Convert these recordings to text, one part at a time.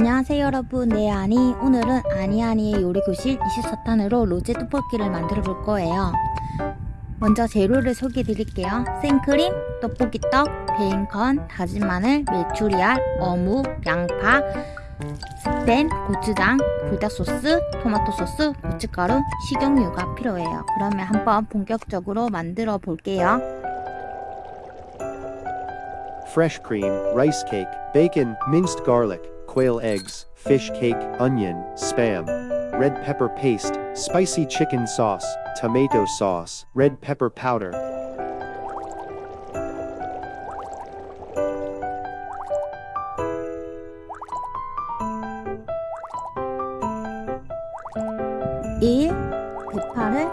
안녕하세요 여러분. 네 아니 오늘은 아니아니의 요리교실 24탄으로 로제 떡볶이를 만들어 볼 거예요. 먼저 재료를 소개해 드릴게요. 생크림, 떡볶이떡, 베이컨, 다진 마늘, 메추리알, 어묵, 양파, 스팸, 고추장, 불닭소스, 토마토소스, 고춧가루, 식용유가 필요해요. 그러면 한번 본격적으로 만들어 볼게요. Fresh cream, rice cake, bacon, minced garlic, quail eggs, fish cake, onion, spam, red pepper paste, spicy chicken sauce, tomato sauce, red pepper powder. 일 대파를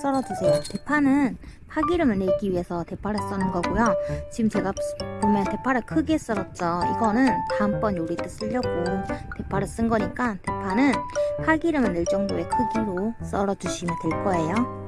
썰어주세요. 대파는 파기름을 내기 위해서 대파를 써는 거고요. 지금 제가 보면 대파를 크게 썰었죠. 이거는 다음번 요리 때 쓰려고 대파를 쓴 거니까 대파는 파기름을 낼 정도의 크기로 썰어 주시면 될 거예요.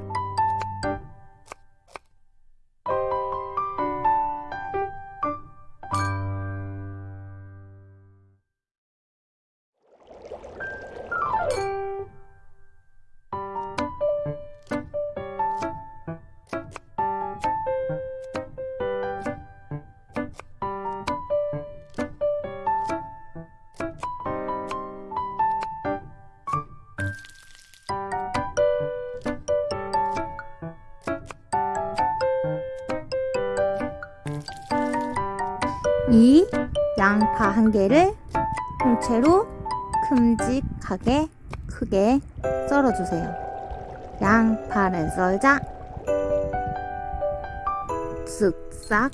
한 개를 통째로 큼직하게 크게 썰어주세요. 양파를 썰자 쓱싹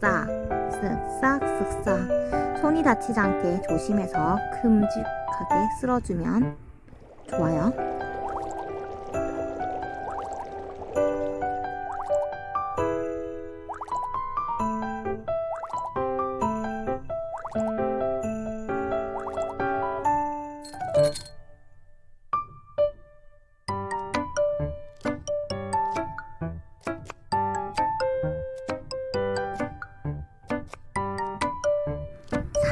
싹 쓱싹 쓱싹 손이 다치지 않게 조심해서 큼직하게 쓸어주면 좋아요.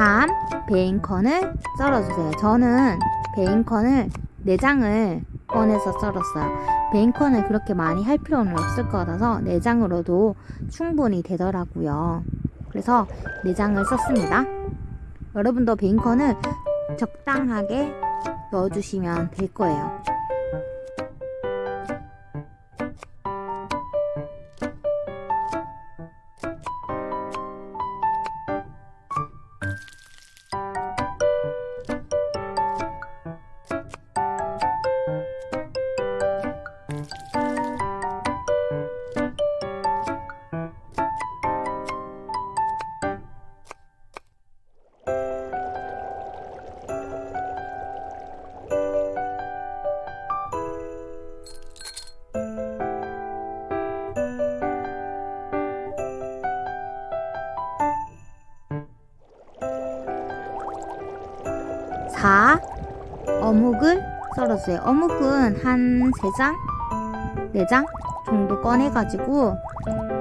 3. 베이컨을 썰어주세요. 저는 베이컨을 내장을 꺼내서 썰었어요. 베이컨을 그렇게 많이 할 필요는 없을 것 같아서 내장으로도 충분히 되더라고요. 그래서 내장을 썼습니다. 여러분도 베이컨을 적당하게 넣어주시면 될 거예요. 썰어주세요. 어묵은 한 3장? 4장 정도 꺼내가지고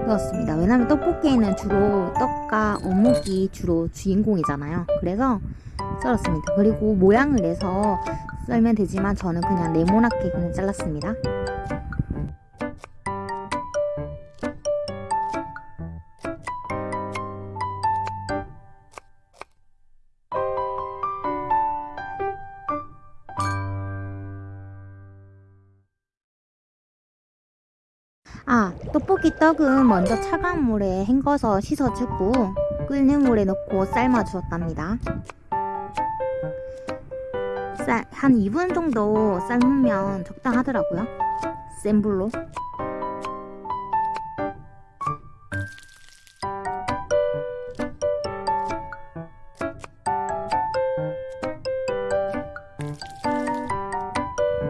넣었습니다. 왜냐면 떡볶이에는 주로 떡과 어묵이 주로 주인공이잖아요. 그래서 썰었습니다. 그리고 모양을 내서 썰면 되지만 저는 그냥 네모나게 그냥 잘랐습니다. 아 떡볶이 떡은 먼저 차가운 물에 헹궈서 씻어주고 끓는 물에 넣고 삶아주었답니다. 쌀, 한 2분 정도 삶으면 적당하더라고요. 센 불로.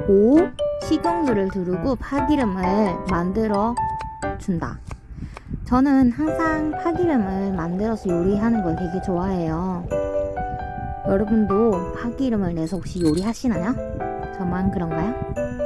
오 식용유를 두르고 파기름을 만들어 준다. 저는 항상 파기름을 만들어서 요리하는 걸 되게 좋아해요. 여러분도 파기름을 내서 혹시 요리하시나요? 저만 그런가요?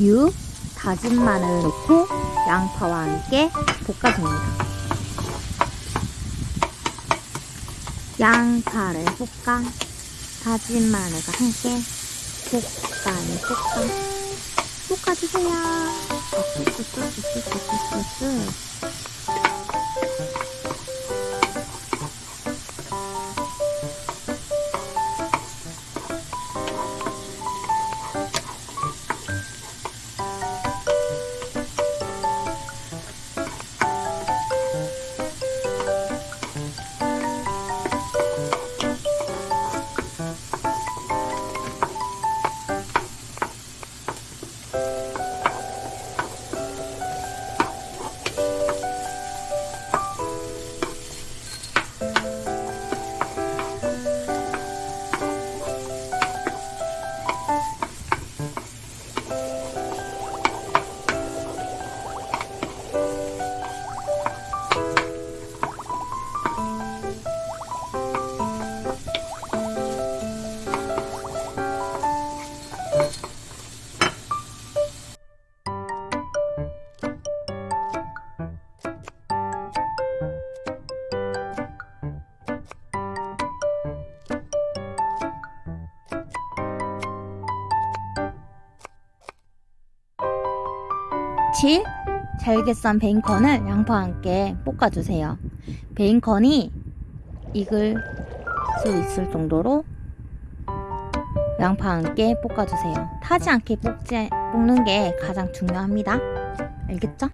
유, 다진 마늘 넣고 양파와 함께 볶아줍니다. 양파를 볶아 다진 마늘과 함께 볶아니 볶아 볶아주세요. 아, 쭈쭈쭈쭈쭈쭈쭈 칠 잘게 썬 베이컨을 양파와 함께 볶아주세요. 베이컨이 익을 수 있을 정도로 양파와 함께 볶아주세요. 타지 않게 볶지, 볶는 게 가장 중요합니다. 알겠죠?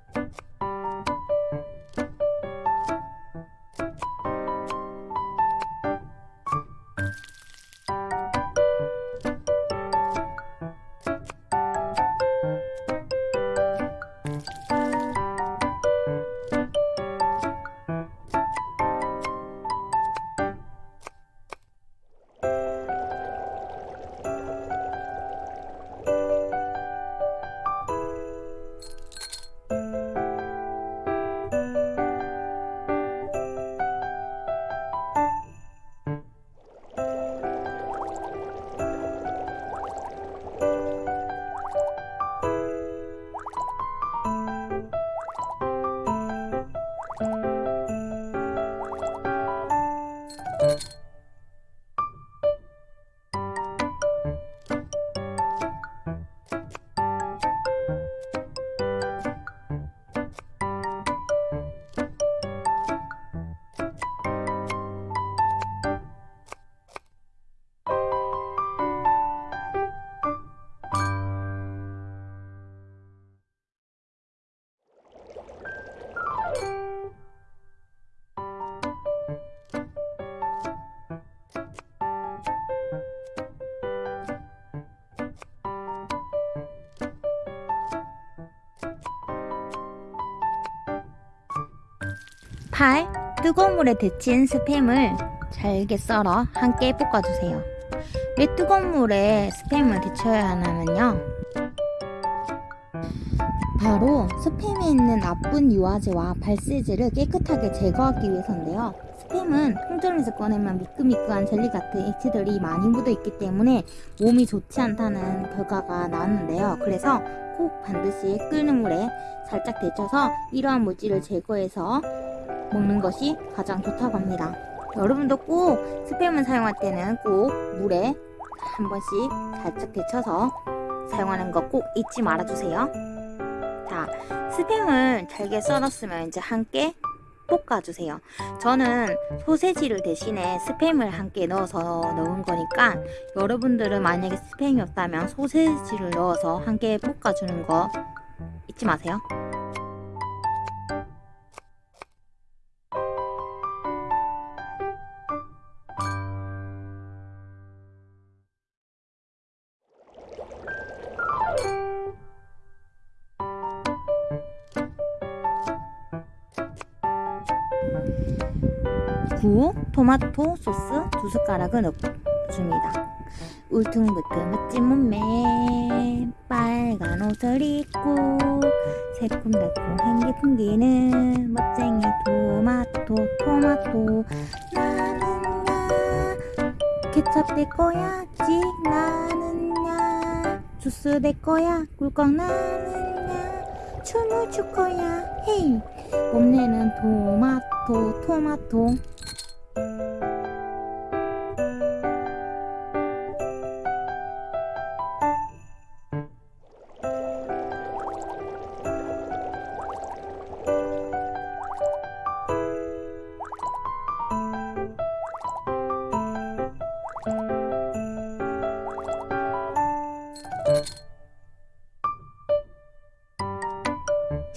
팔 뜨거운 물에 데친 스팸을 잘게 썰어 함께 볶아주세요. 왜 뜨거운 물에 스팸을 데쳐야 하냐면요. 바로 스팸에 있는 나쁜 유화제와 발세제를 깨끗하게 제거하기 위해서인데요. 스팸은 통조림에서 꺼내면 미끌미끌한 젤리 같은 액체들이 많이 묻어 있기 때문에 몸이 좋지 않다는 결과가 나왔는데요. 그래서 꼭 반드시 끓는 물에 살짝 데쳐서 이러한 물질을 제거해서 먹는 것이 가장 좋다고 합니다. 여러분도 꼭 스팸을 사용할 때는 꼭 물에 한 번씩 살짝 데쳐서 사용하는 거 꼭 잊지 말아주세요. 자, 스팸을 잘게 썰었으면 이제 함께 볶아주세요. 저는 소세지를 대신에 스팸을 함께 넣어서 넣은 거니까 여러분들은 만약에 스팸이 없다면 소세지를 넣어서 함께 볶아주는 거 잊지 마세요. 구 토마토 소스 두 숟가락을 넣어줍니다. 울퉁불퉁 멋진 몸매. 빨간 옷을 입고 새콤달콤 향기 풍기는 멋쟁이 토마토 토마토. 나는 야 케첩 될 거야 지 나는 야. 주 옥수수 내 거야 꿀꺽 나는 야. 춤을 출 거야 헤이. 봄내는 토마토 토마토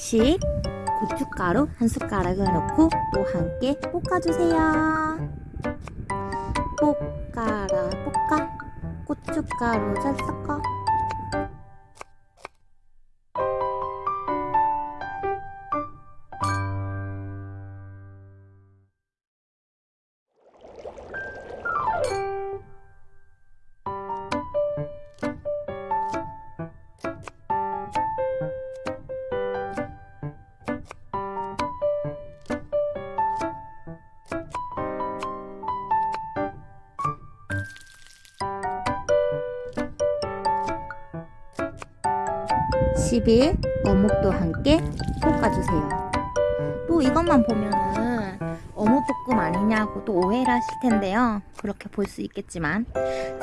식 고춧가루 한 숟가락을 넣고 또 함께 볶아주세요. 볶아라 볶아 고춧가루 잘 섞어 십1 어묵도 함께 볶아주세요. 또 이것만 보면은 어묵볶음 아니냐고 또 오해를 하실 텐데요. 그렇게 볼 수 있겠지만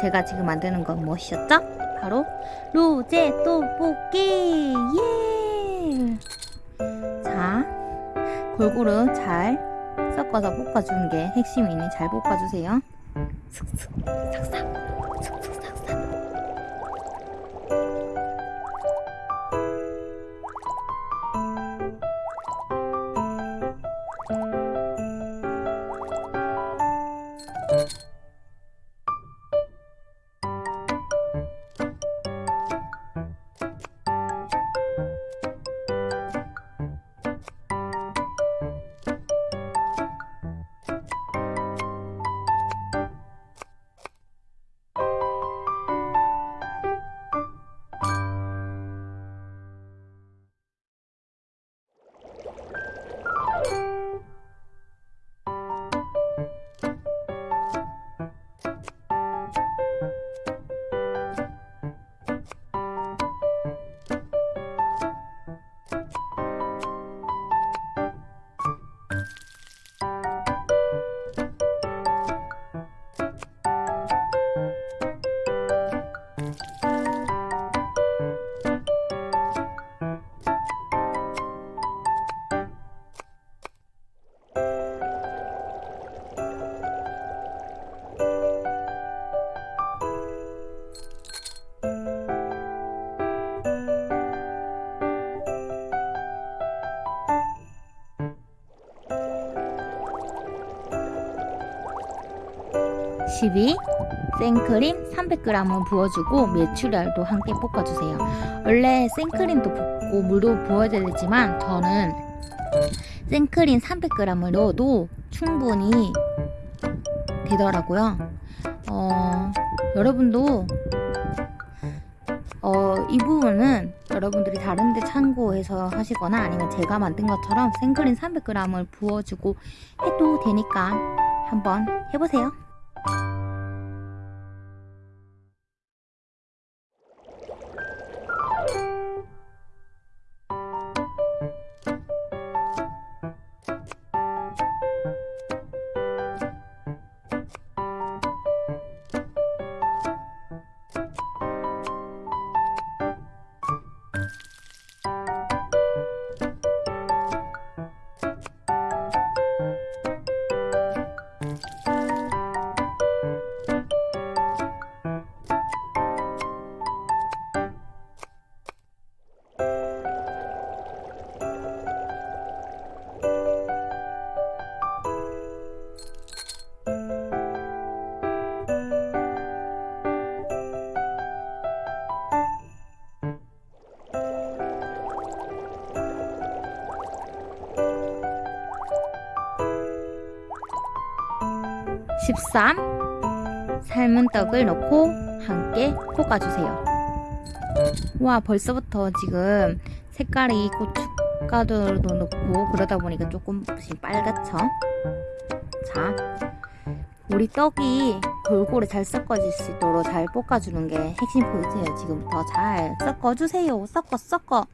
제가 지금 만드는 건 무엇이었죠? 바로 로제 떡볶이! 예! 자, 골고루 잘 섞어서 볶아주는 게 핵심이니 잘 볶아주세요. 슥슥, 삭삭, 슥슥, (12) 생크림 300g을 부어주고 메추리알도 함께 볶아주세요 원래 생크림도 붓고 물도 부어야 되지만 저는 생크림 300g을 넣어도 충분히 되더라고요 어, 여러분도 어, 이 부분은 여러분들이 다른데 참고해서 하시거나 아니면 제가 만든 것처럼 생크림 300g을 부어주고 해도 되니까 한번 해보세요. (13) 삶은 떡을 넣고 함께 볶아주세요 와 벌써부터 지금 색깔이 고춧가루도 넣고 그러다 보니까 조금씩 빨갛죠 자 우리 떡이 골고루 잘 섞어질 수 있도록 잘 볶아주는 게 핵심 포인트예요. 지금부터 잘 섞어주세요. 섞어 섞어.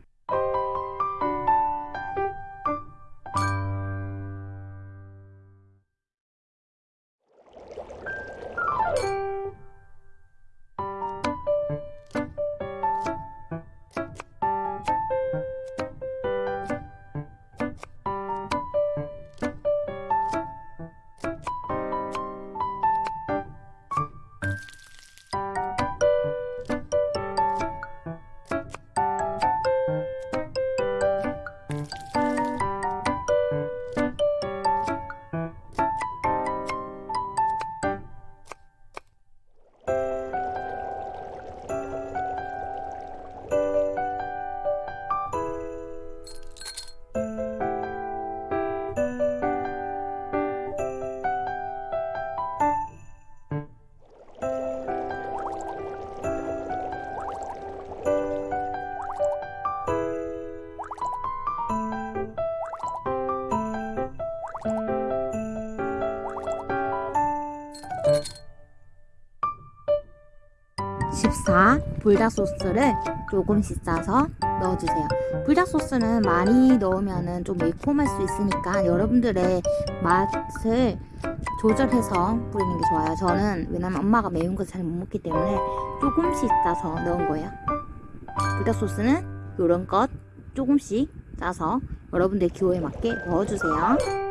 (14) 불닭 소스를 조금씩 싸서 넣어주세요. 불닭 소스는 많이 넣으면 좀 매콤할 수 있으니까 여러분들의 맛을 조절해서 뿌리는 게 좋아요. 저는 왜냐면 엄마가 매운 거 잘 못 먹기 때문에 조금씩 싸서 넣은 거예요. 불닭 소스는 이런 것 조금씩 짜서 여러분들 기호에 맞게 넣어주세요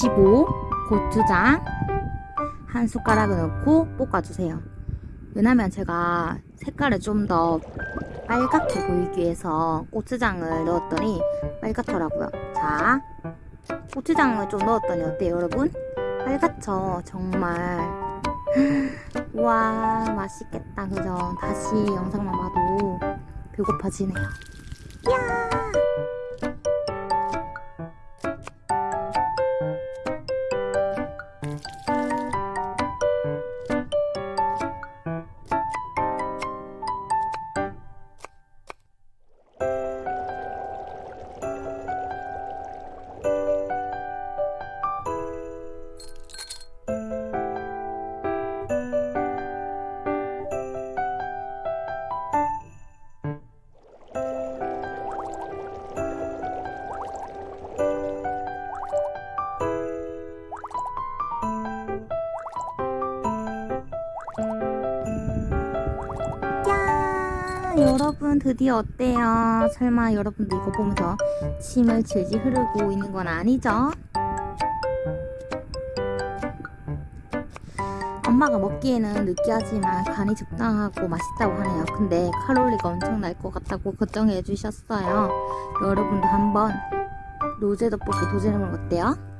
(15) 고추장 한 숟가락을 넣고 볶아주세요. 왜냐면 제가 색깔을 좀 더 빨갛게 보이기 위해서 고추장을 넣었더니 빨갛더라고요. 자 고추장을 좀 넣었더니 어때요 여러분? 빨갛죠? 정말. 와 맛있겠다. 그죠? 다시 영상만 봐도 배고파지네요. 야 여러분 드디어 어때요? 설마 여러분도 이거 보면서 침을 질질 흐르고 있는 건 아니죠? 엄마가 먹기에는 느끼하지만 간이 적당하고 맛있다고 하네요. 근데 칼로리가 엄청 날 것 같다고 걱정해 주셨어요. 여러분도 한번 로제 떡볶이 도전해보는 거 어때요?